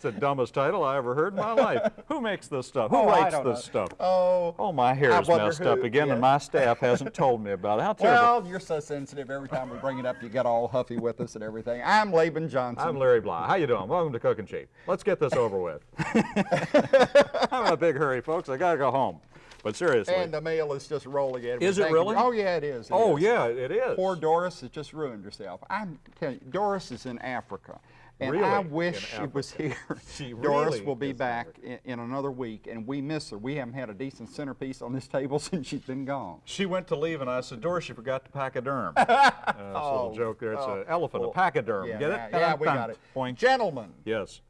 That's the dumbest title I ever heard in my life. Who makes this stuff? Who Oh, writes this know. stuff? Oh, Oh, my hair is messed up again, yeah. and my staff hasn't told me about it. How terrible. well, you're so sensitive. Every time we bring it up, you get all huffy with us and everything. I'm Laban Johnson. I'm Larry Bly. How you doing? Welcome to Cooking Cheap. Let's get this over with. I'm in a big hurry, folks. I gotta go home. But seriously. and the mail is just rolling in. Is it you. really? Oh, yeah, it is. it oh is. yeah, it is. Poor Doris has just ruined herself. I'm telling you, Doris is in Africa. And Really? I wish she was here. She Doris really will be back in, in another week, and we miss her. We haven't had a decent centerpiece on this table since she's been gone. She went to leave, and I said, Doris, you forgot the pachyderm. uh, it's a little Oh, joke there. It's oh, an elephant, a pachyderm. Yeah, Get it? yeah, yeah, we got it. Point. Gentlemen, Yes.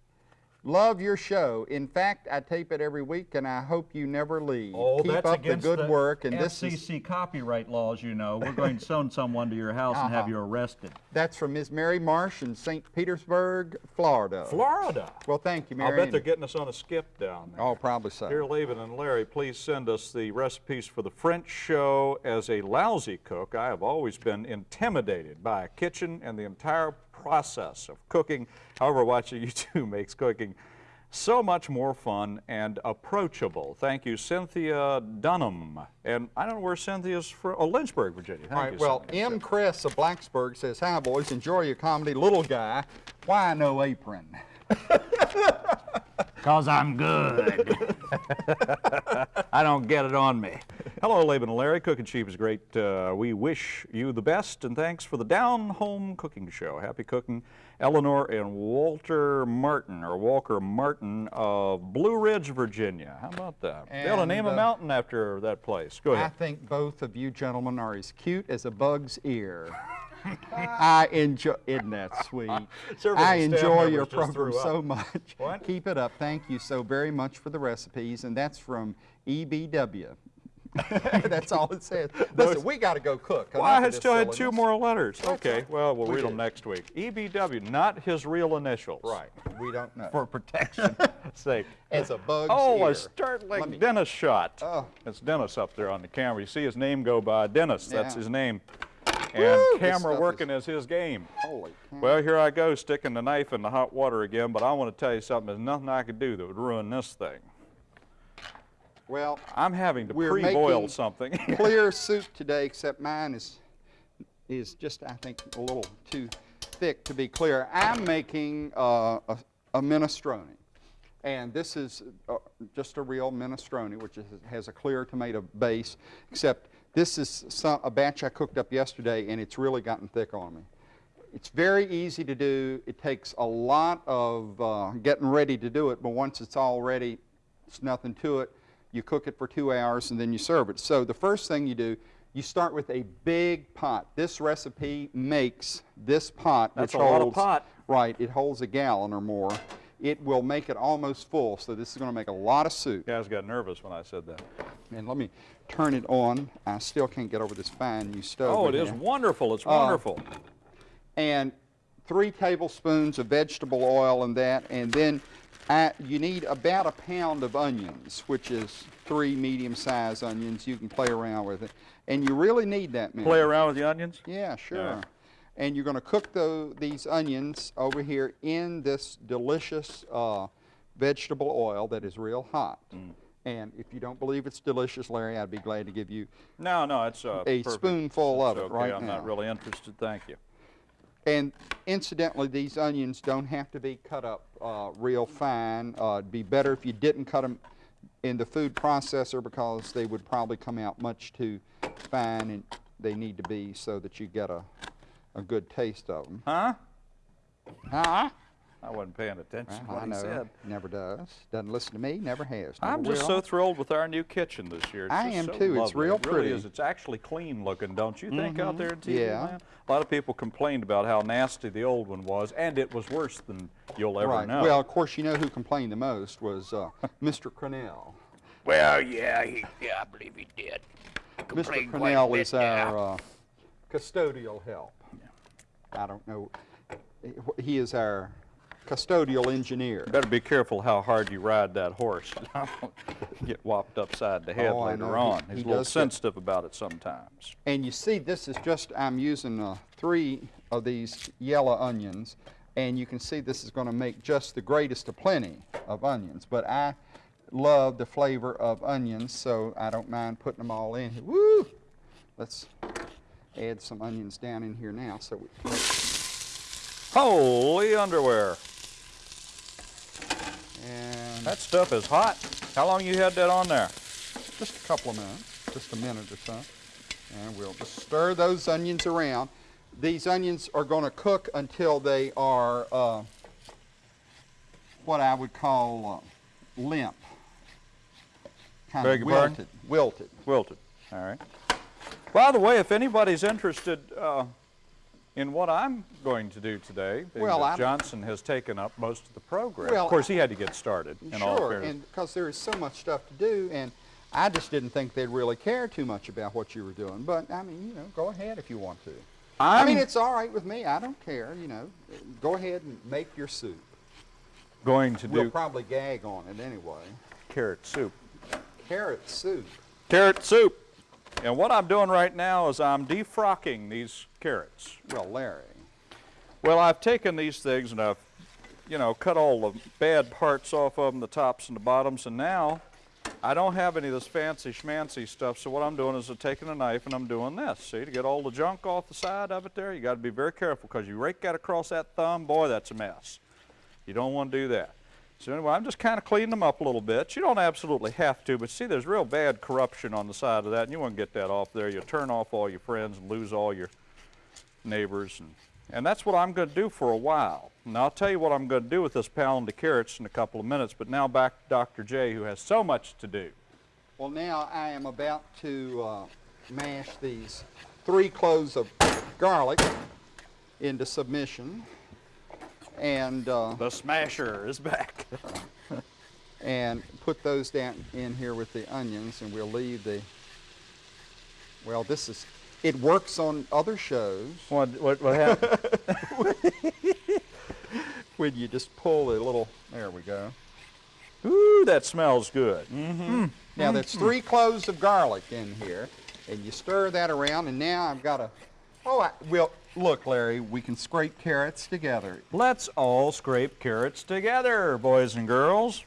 Love your show. In fact, I tape it every week, and I hope you never leave. Oh, Keep that's up the against good work. And this is FCC copyright laws, you know. We're going to send someone to your house and have Uh-huh. you arrested. that's from Ms. Mary Marsh in St. Petersburg, Florida. Florida. Well, thank you, Mary. I'll bet they're getting us on a skip down there. Oh, probably so. Here, Laban and Larry, please send us the recipes for the French show. As a lousy cook, I have always been intimidated by a kitchen and the entire process of cooking. However, watching you two makes cooking so much more fun and approachable. Thank you, Cynthia Dunham. And I don't know where Cynthia's from. Oh, Lynchburg, Virginia. Thank All right, you, well, Cynthia. M. Chris of Blacksburg says, Hi, boys, enjoy your comedy. Little guy, why no apron? Because I'm good. I don't get it on me. Hello, Laban and Larry. Cooking Cheap is great. Uh, we wish you the best and thanks for the Down Home Cooking Show. Happy cooking. Eleanor and Walter Martin, or Walker Martin of Blue Ridge, Virginia. How about that? they ought to And, name a uh, mountain after that place. Go ahead. I think both of you gentlemen are as cute as a bug's ear. I enjoy, isn't that sweet? I of the staff enjoy your program so much. What? Keep it up. Thank you so very much for the recipes. And that's from EBW. that's all it says. Listen, we got to go cook. Well, I had still had two more letters. Okay, well, we'll We read them did. next week. EBW, not his real initials. Right. We don't know. For protection sake. It's a bug's Oh, ear. a startling Let me- Dennis shot. Oh. It's Dennis up there on the camera. You see his name go by. Dennis, that's Yeah. his name. And Woo, camera working is- is his game. Holy. Well, here I go, sticking the knife in the hot water again, but I want to tell you something. There's nothing I could do that would ruin this thing. Well, I'm having to pre-boil something. clear soup today, except mine is is just I think a little too thick to be clear. I'm making uh, a, a minestrone, and this is uh, just a real minestrone, which is, has a clear tomato base. Except this is some, a batch I cooked up yesterday, and it's really gotten thick on me. It's very easy to do. It takes a lot of uh, getting ready to do it, but once it's all ready, it's nothing to it. You cook it for two hours and then you serve it. So the first thing you do, you start with a big pot. This recipe makes this pot, That's which a lot of pot. right, it holds a gallon or more. It will make it almost full, so this is going to make a lot of soup. Guys got nervous when I said that. And let me turn it on. I still can't get over this fine new stove. Oh, it is here wonderful. It's Uh, wonderful. and three tablespoons of vegetable oil in that, and then I, you need about a pound of onions, which is three medium-sized onions. You can play around with it, and you really need that many. Play around with the onions? Yeah, sure. Yeah. And you're going to cook tho- these onions over here in this delicious uh, vegetable oil that is real hot. Mm. And if you don't believe it's delicious, Larry, I'd be glad to give you No, no, it's uh, a perfect. spoonful of It's it okay. right I'm now. not really interested. Thank you. And incidentally, these onions don't have to be cut up uh, real fine. Uh, it'd be better if you didn't cut them in the food processor because they would probably come out much too fine and they need to be so that you get a, a good taste of them. Huh? Huh? I wasn't paying attention to what I he said. Never does. Doesn't listen to me. Never has. Never I'm just will. so thrilled with our new kitchen this year. It's I am so too. It's real it really pretty. is. It's actually clean looking, don't you think, out there in TV Yeah. land? A lot of people complained about how nasty the old one was, and it was worse than you'll ever right. know. Well, of course, you know who complained the most was uh, Mr. Cornell. Well, yeah, he, yeah, I believe he did. Mr. Complained quite Cornell is our uh, custodial help. I don't know. He is our custodial engineer. Better be careful how hard you ride that horse. Get whopped upside the head Oh, later. He- on. he He's a little does get- sensitive about it sometimes. And you see, this is just, I'm using uh, three of these yellow onions. And you can see this is going to make just the greatest of plenty of onions. But I love the flavor of onions, so I don't mind putting them all in. Woo! Let's add some onions down in here now. So we, Holy underwear. And That stuff is hot. How long you had that on there? just a couple of minutes, just a minute or so. And we'll just stir those onions around. These onions are going to cook until they are uh, what I would call uh, limp, kind Beg of your pardon? wilted. Wilted. Wilted. All right. By the way, if anybody's interested uh, in what I'm going to do today, Well, Johnson has taken up most of the program. Well, of course, he had to get started. In sure, and because there is so much stuff to do, and I just didn't think they'd really care too much about what you were doing. But I mean, you know, go ahead if you want to. I mean, I'm it's all right with me. I don't care. You know, go ahead and make your soup. going to We'll do probably gag on it anyway. carrot soup. Carrot soup. Carrot soup. And what I'm doing right now is I'm defrocking these carrots. Well, Larry. Well, I've taken these things and I've, you know, cut all the bad parts off of them, the tops and the bottoms, and now I don't have any of this fancy schmancy stuff. So what I'm doing is I'm taking a knife and I'm doing this. See, to get all the junk off the side of it there, you got to be very careful because you rake that across that thumb, boy, that's a mess. You don't want to do that. So anyway, I'm just kind of cleaning them up a little bit. You don't absolutely have to, but see, there's real bad corruption on the side of that, and you want to get that off there. You'll turn off all your friends and lose all your neighbors, and, and that's what I'm going to do for a while. Now I'll tell you what I'm going to do with this pound of carrots in a couple of minutes, but now back to Dr. J, who has so much to do. Well, now I am about to uh, mash these three cloves of garlic into submission. And uh, The smasher is back. and put those down in here with the onions and we'll leave the well this is it works on other shows what, what, what happened? when you just pull a little there we go Ooh, that smells good. Mm-hmm. now that's three cloves of garlic in here and you stir that around and now I've got a oh I, well look Larry we can scrape carrots together Let's all scrape carrots together, boys and girls.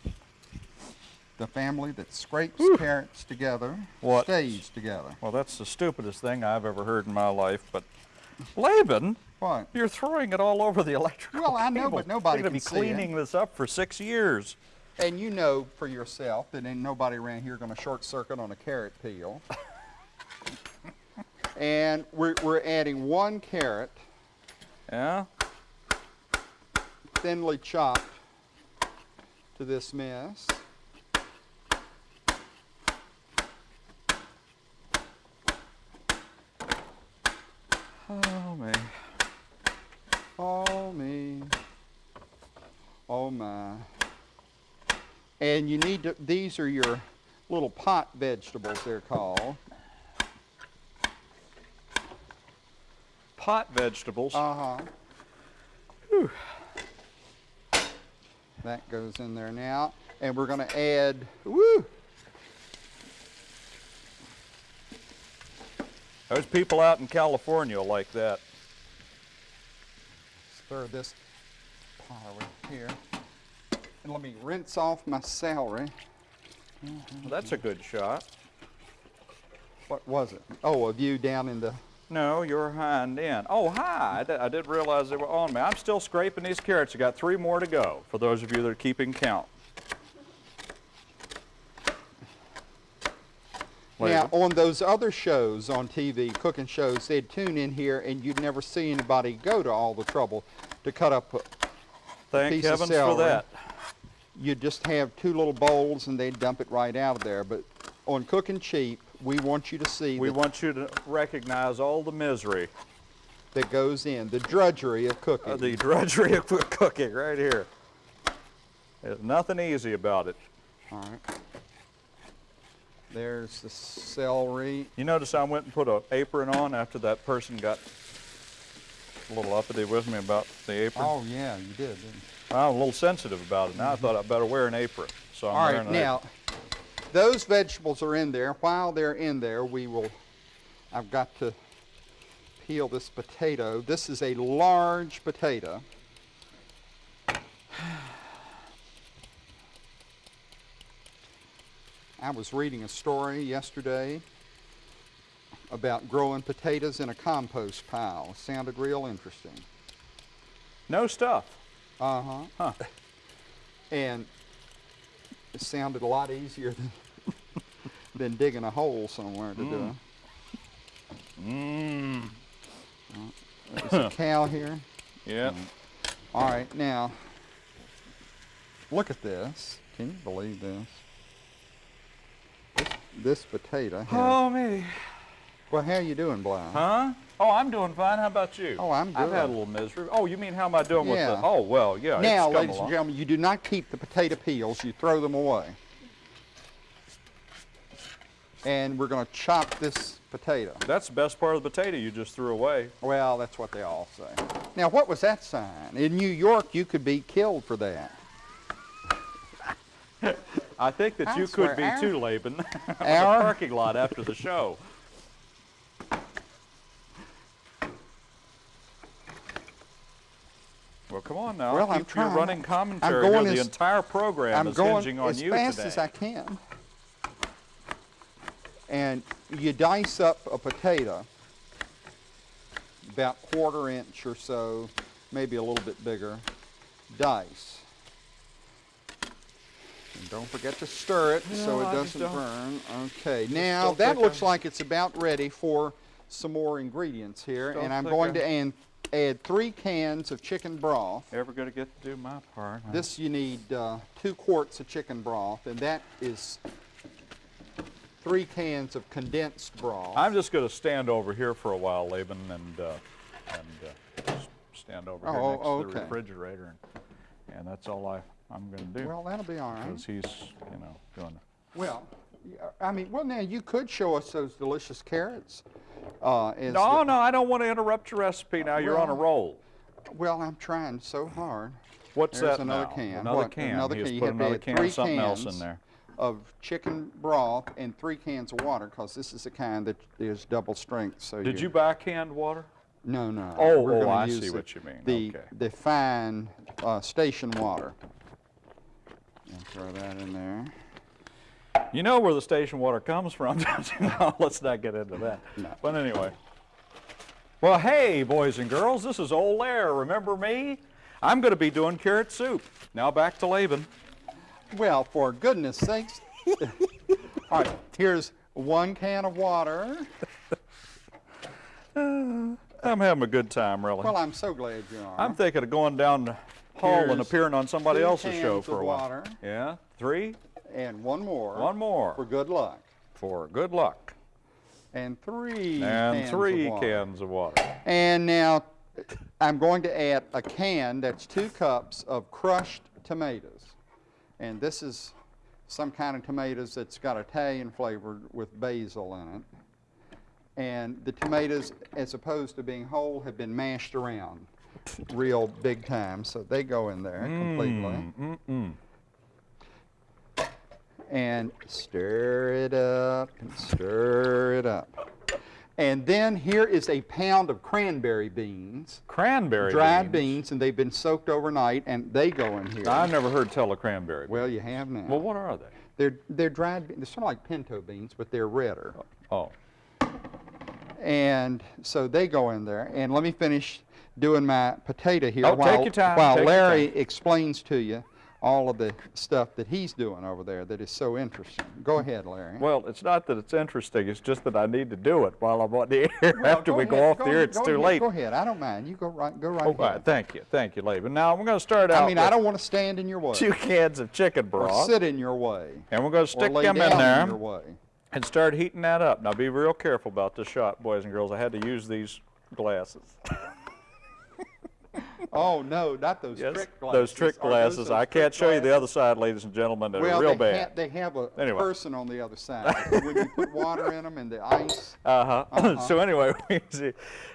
The family that scrapes carrots together What? stays together Well, that's the stupidest thing I've ever heard in my life, but Laban, what you're throwing it all over the electrical Well, I know, cable. but nobody You're can be cleaning this up for six years. And you know for yourself that ain't nobody around here going to short circuit on a carrot peel. and we're, we're adding one carrot, Yeah? thinly chopped, to this mess. Oh, me. Oh me. Oh my. And you need to, these are your little pot vegetables they're called. Pot vegetables. Uh-huh. That goes in there now. And we're gonna add, woo, There's people out in California like that. stir this pot over here. And let me rinse off my celery. Well, that's a good shot. What was it? Oh, a view down in the, No, you're hind end. Oh, hi. I, di- I did realize they were on me. I'm still scraping these carrots. I got three more to go for those of you that are keeping count. Now on those other shows on TV, cooking shows, they'd tune in here and you'd never see anybody go to all the trouble to cut up a, Thank piece of heavens for that. you'd just have two little bowls and they'd dump it right out of there. But on Cooking Cheap, we want you to see We want you to recognize all the misery, that goes in, the drudgery of cooking. uh, the drudgery of cooking right here. There's nothing easy about it. All right. There's the celery. You notice I went and put an apron on after that person got a little uppity with me about the apron. Oh yeah, you did, didn't you? I'm a little sensitive about it. Now I mm-hmm. thought I'd better wear an apron. So I'm All wearing right, now those vegetables are in there. While they're in there, we will. I've got to peel this potato. This is a large potato. I was reading a story yesterday about growing potatoes in a compost pile. Sounded real interesting. No stuff. Uh-huh. Huh. And it sounded a lot easier than, than digging a hole somewhere to do mm. it. Mmm. There's a cow here. Yeah. Mm. All right, now, look at this. Can you believe this? This, potato has, Oh, me. well, how you doing, Bly? Huh? Oh, I'm doing fine. How about you? Oh, I'm good. I've had a little misery. Oh, you mean how am I doing with Yeah. the? Oh, well, yeah. Now, it's ladies along. and gentlemen, you do not keep the potato peels, you throw them away. And we're going to chop this potato. That's the best part of the potato you just threw away. Well, that's what they all say. Now, what was that sign? In New York, you could be killed for that. I think that I you swear, could be our- too, Laban, on our- the parking lot after the show. Well, come on now. Well, Keep I'm your trying. running I'm going here. The as- entire program I'm is going hinging on you. as you fast today. as I can. And you dice up a potato, about quarter inch or so, maybe a little bit bigger, dice. Don't forget to stir it so it I doesn't burn. Okay, now that looks I'm- like it's about ready for some more ingredients here. And I'm going I'm- to add, add three cans of chicken broth. Ever going to get to do my part? huh? This you need uh, two quarts of chicken broth, and that is three cans of condensed broth. I'm just going to stand over here for a while, Laban, and uh, and uh, just stand over here Oh, next to the refrigerator, and, and that's all I I'm going to do. well, that'll be all right. because he's you know doing. Well, I mean, well, now you could show us those delicious carrots. Uh, as No, the- no, I don't want to interrupt your recipe. Now you're on a roll. Well, I'm trying so hard. What's There's that another now? can. Another What? can. Another he can. You put have another can three of something else in there. Of chicken broth and three cans of water, because this is the kind that is double strength. So Did you buy canned water? No, no. Oh, we're oh, I see the- what you mean. The, Okay. the fine uh, station water. And throw that in there. You know where the station water comes from, don't you? No, let's not get into that. No. But anyway. Well, hey, boys and girls, this is Old Lair. Remember me? I'm going to be doing carrot soup. Now back to Laban. Well, for goodness sakes. All right, here's one can of water. I'm having a good time, really. Well, I'm so glad you are. I'm thinking of going down hall and appearing on somebody else's show for a while. water. Yeah, three, and one more. one more For good luck. for good luck. And three And cans three of water. cans of water. And now I'm going to add a can that's two cups of crushed tomatoes. And this is some kind of tomatoes that's got Italian flavor with basil in it. And the tomatoes, as opposed to being whole, have been mashed around real big time. So they go in there completely. Mm-mm. and stir it up and stir it up. And then here is a pound of cranberry beans, Cranberry dried beans. beans, and they've been soaked overnight, and they go in here. I've never heard tell of cranberry. well, you have now. well, what are they? they're they're dried. be- They're sort of like pinto beans, but they're redder. Oh, And so they go in there. And let me finish doing my potato here Oh, while, while take Larry explains to you all of the stuff that he's doing over there that is so interesting. Go ahead, Larry. well, it's not that it's interesting. It's just that I need to do it while I'm on the air. Well, After we ahead, go off the air, ahead, it's too ahead, late. Go ahead. I don't mind. You go right. Go right Oh, ahead. right, thank you, thank you, Laban. Now I'm going to start out. I mean, I don't want to stand in your way two cans of chicken or broth, sit in your way and we're going to stick them in there way. and start heating that up. Now be real careful about this shot, boys and girls. I had to use these glasses. Oh no, not those Yes, trick glasses. those trick glasses. those I can't show you the other side, ladies and gentlemen. They're Well, real they, bad. ha- they have a Anyway. person on the other side. when you put water in them and the ice. Uh-huh. so anyway, we see,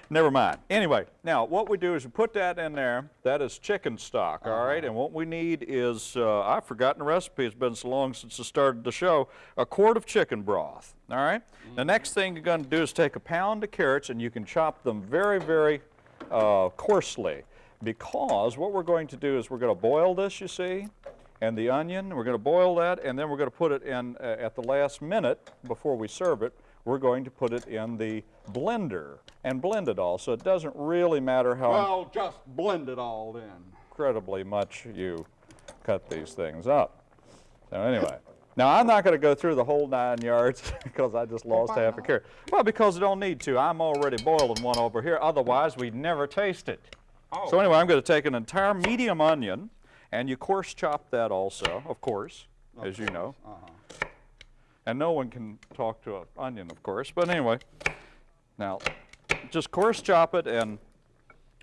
never mind. Anyway, now what we do is we put that in there. That is chicken stock, all right? And what we need is, uh, I've forgotten the recipe. It's been so long since I started the show. A quart of chicken broth, all right? The next thing you're going to do is take a pound of carrots, and you can chop them very, very uh, coarsely. Because what we're going to do is we're going to boil this, you see, and the onion. We're going to boil that, and then we're going to put it in uh, at the last minute before we serve it. We're going to put it in the blender and blend it all. So it doesn't really matter how Well, just blend it all then. incredibly much you cut these things up. So anyway, now I'm not going to go through the whole nine yards because I just lost why half a not? carrot. Well, because I don't need to. I'm already boiling one over here. Otherwise, we'd never taste it. So Oh. anyway, I'm going to take an entire medium onion, and you coarse chop that also, of course, as you know. Uh-huh. And no one can talk to an onion, of course. But anyway, now just coarse chop it, and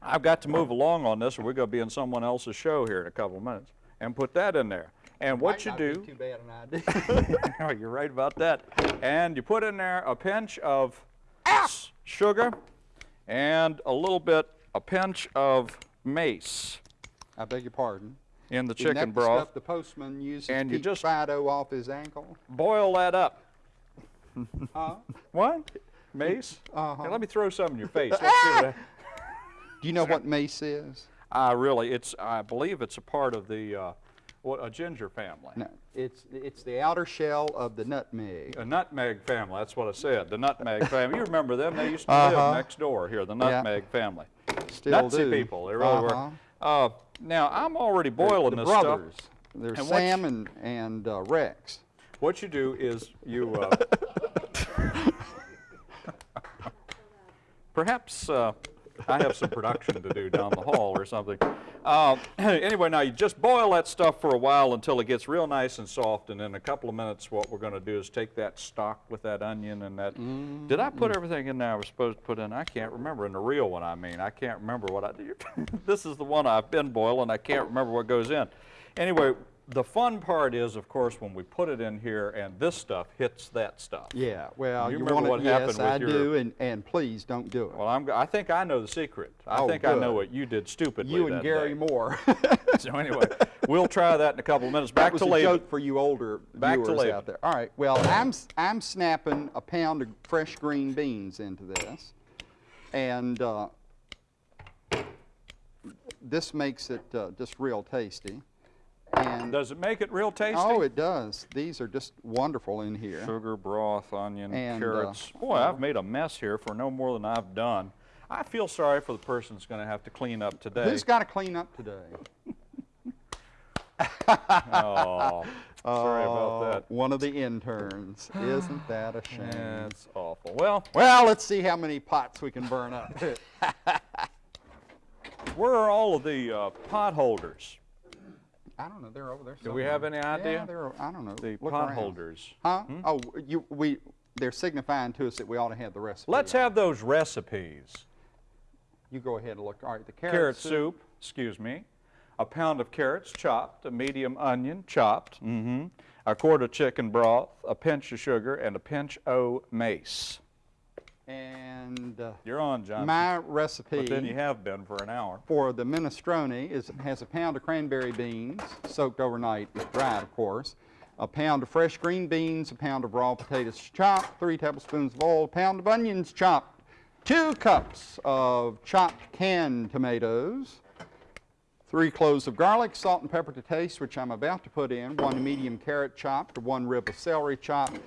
I've got to move along on this, or we're going to be in someone else's show here in a couple of minutes. And put that in there. And what you do, too bad an idea. Oh, you're right about that. And you put in there a pinch of s- sugar and a little bit, a pinch of mace I beg your pardon. in the Isn't chicken the broth. stuff the postman uses And to you just- Fido off his ankle? Boil that up. Huh? What? Mace? Uh-huh. Here, let me throw some in your face. Let's see what I- Do you know what mace is? Uh, really, it's, I believe it's a part of the, uh, what, a ginger family. No, it's, it's the outer shell of the nutmeg. A nutmeg family, that's what I said, the nutmeg family. You remember them, they used to Uh-huh. live next door here, the Yeah. nutmeg family. Still Nutsy do. people, they really Uh-huh. were. Uh, now, I'm already boiling the this brothers. stuff. There's And Sam and, and uh, Rex. What you do is you, uh, perhaps uh, I have some production to do down the hall or something. Uh, anyway, now you just boil that stuff for a while until it gets real nice and soft, and in a couple of minutes, what we're going to do is take that stock with that onion and that. Did I put everything in there I was supposed to put in? I can't remember. In the real one, I mean, I can't remember what I did. this is the one I've been boiling. I can't remember what goes in. Anyway, the fun part is, of course, when we put it in here and this stuff hits that stuff. Yeah, well, You you, remember want what to, yes, happened with I your- do, and, and please don't do it. Well, I'm, I think I know the secret. I Oh, think I know what you did stupidly you and Gary day. Moore. So anyway, we'll try that in a couple of minutes. Back that was to a joke for you older Back to viewers label. out there. All right, well, I'm, I'm snapping a pound of fresh green beans into this, and uh, this makes it uh, just real tasty. And Does it make it real tasty? oh, it does. These are just wonderful in here. Sugar, broth, onion, And, uh, carrots. Boy, I've made a mess here for no more than I've done. I feel sorry for the person that's going to have to clean up today. Who's got to clean up today? oh, sorry about Oh, that. One of the interns. Isn't that a shame? That's awful. Well, Well, let's see how many pots we can burn up. where are all of the uh, pot holders? I don't know. They're over there. Do we have any idea? Yeah, they're. I don't know. The Look pot around. holders. Huh? Oh, you. We. They're signifying to us that we ought to have the recipe. Let's have those recipes. You go ahead and look. All right, the carrot, carrot soup, excuse me, a pound of carrots chopped, a medium onion chopped, mm -hmm, a quart of chicken broth, a pinch of sugar, and a pinch o' mace. And uh, You're on, John. my recipe but then you have been for an hour. for the minestrone is has a pound of cranberry beans soaked overnight, dried, of course. A pound of fresh green beans, a pound of raw potatoes chopped, three tablespoons of oil, a pound of onions chopped, two cups of chopped canned tomatoes, three cloves of garlic, salt and pepper to taste, which I'm about to put in, one medium carrot chopped, one rib of celery chopped,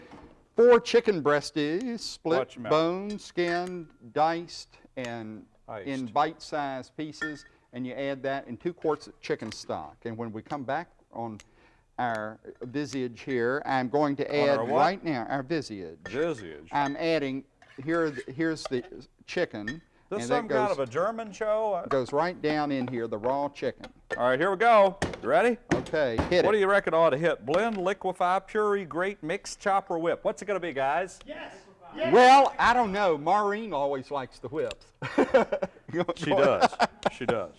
four chicken breasties, Watch split bone, skinned, diced, and in bite-sized pieces, and you add that in two quarts of chicken stock. And when we come back on our visage here, I'm going to add right now our visage. Visage. I'm adding here. Here's the chicken, This and some goes, kind of a German show? I- goes right down in here. The raw chicken. All right, here we go. You ready? Okay, hit What it. What do you reckon ought to hit? Blend, liquefy, puree, grate, mix, chop, or whip? What's it going to be, guys? Yes! Well, I don't know. Maureen always likes the whips. She does. she does.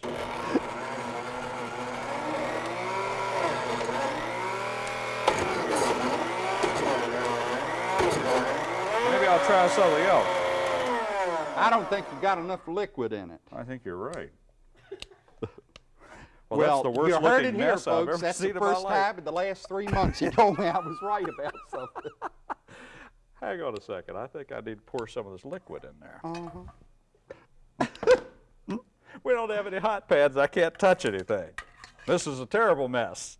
Maybe I'll try something else. I don't think you've got enough liquid in it. I think you're right. Well, Well, that's the worst you heard looking it here, folks. ever That's the first time in the last three months you told me I was right about something. Hang on a second. I think I need to pour some of this liquid in there. Uh-huh. we don't have any hot pads. I can't touch anything. This is a terrible mess.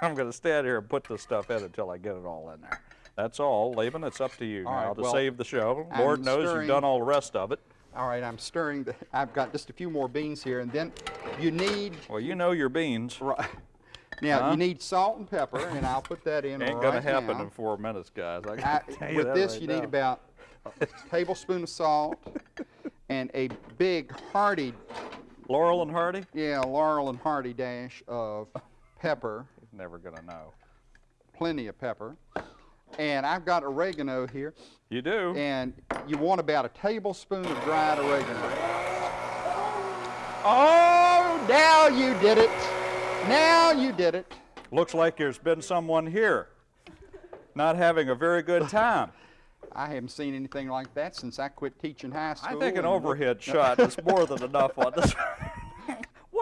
I'm going to stand here and put this stuff in until I get it all in there. That's all. Laban, it's up to you All now right, to well, save the show. I'm Lord knows stirring- you've done all the rest of it. All right, I'm stirring. The, I've got just a few more beans here, and then you need Well, you know your beans. right. Now Huh? you need salt and pepper, and I'll put that in Ain't right gonna happen now. in four minutes, guys. I I, with this, right you now. need about a tablespoon of salt and a big hearty, Laurel and Hardy. yeah, Laurel and Hardy dash of pepper, He's never gonna know. plenty of pepper. And I've got oregano here, You do. and you want about a tablespoon of dried oregano. Oh, now you did it. Now you did it. Looks like there's been someone here not having a very good time. I haven't seen anything like that since I quit teaching high school. I think an overhead shot is more than enough on this.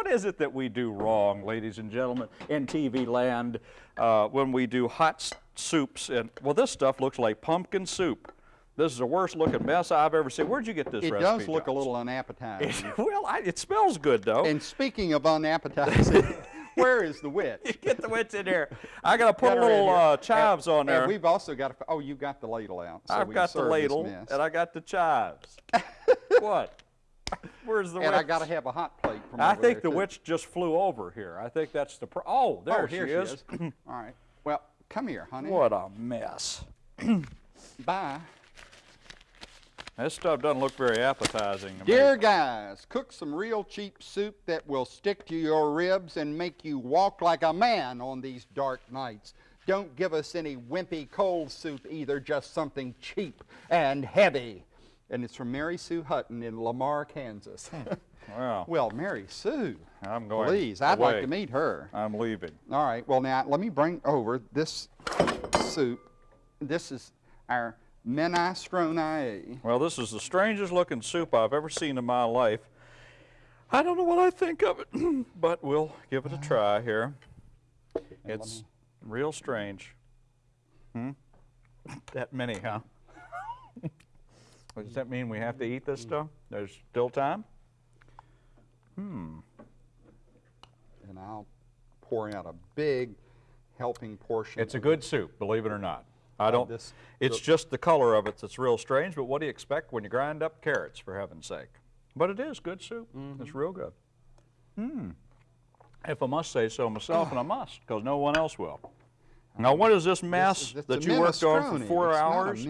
what is it that we do wrong, ladies and gentlemen, in TV land uh, when we do hot soups? And well, this stuff looks like pumpkin soup. This is the worst looking mess I've ever seen. Where'd you get this It recipe? does look a little unappetizing. well, I, it smells good though. and speaking of unappetizing, where is the witch? Get the witch in here. I gotta put Got a little uh, chives on And there. we've also got. A, oh, you got the ladle out. So I've got the ladle and I got the chives. what? Where's the And witch? I got to have a hot plate from I over think there, the too. witch just flew over here. I think that's the. Pro- oh, oh there oh, she, is. All right, Well, come here, honey. what a mess. Bye. This stuff doesn't look very appetizing. to me. Dear guys, cook some real cheap soup that will stick to your ribs and make you walk like a man on these dark nights. Don't give us any wimpy cold soup either, just something cheap and heavy. And it's from Mary Sue Hutton in Lamar, Kansas. Well, well, Mary Sue, I'm going. please, I'd away. like to meet her. I'm leaving. All right, well now let me bring over this soup. This is our minestrone. Well, this is the strangest looking soup I've ever seen in my life. I don't know what I think of it, but we'll give it a try here. It's real strange. Hmm? That many, huh? Does that mean we have to eat this stuff? There's still time? Hmm. And I'll pour out a big helping portion. It's a good soup, believe it or not. I don't. this- it's just the color of it that's real strange. But what do you expect when you grind up carrots, for heaven's sake? But it is good soup. It's real good. Hmm. If I must say so myself, and I must, because no one else will. Now, what is this This mess is- that you worked on for four It's hours?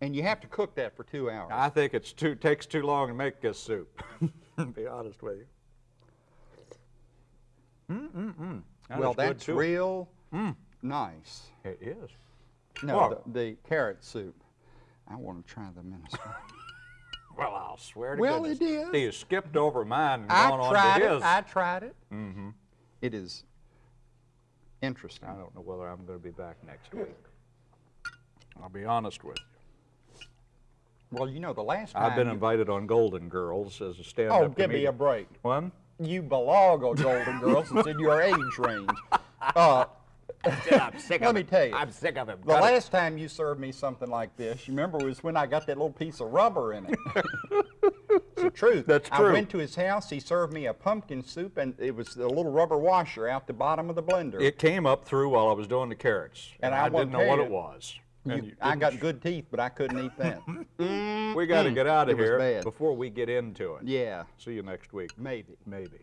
And you have to cook that for two hours. I think it's too takes too long to make this soup. to be honest with you. Mm mm mm. That well, that's real nice. It is. No, Well- the, the carrot soup. I want to try the minestrone. Well, I'll swear to Well, goodness. it is. He has skipped over mine and I gone on tried to it. his. I tried it. Mm-hmm. is interesting. I don't know whether I'm going to be back next week. I'll be honest with you. Well, you know, the last time I've been invited on Golden Girls as a stand-up Oh, give me a break. One? You belong on Golden Girls. It's in your age range. Uh, I'm sick of it. Let of me it. tell you. I'm sick of him. The Cut it. last time you served me something like this, you remember, was when I got that little piece of rubber in it. it's the truth. That's true. I went to his house. He served me a pumpkin soup, and it was a little rubber washer out the bottom of the blender. It came up through while I was doing the carrots. And I, I didn't know what you. it was. You- I got good teeth, but I couldn't eat that. We got to mm. get out of It here before we get into it. yeah, See you next week. maybe. Maybe.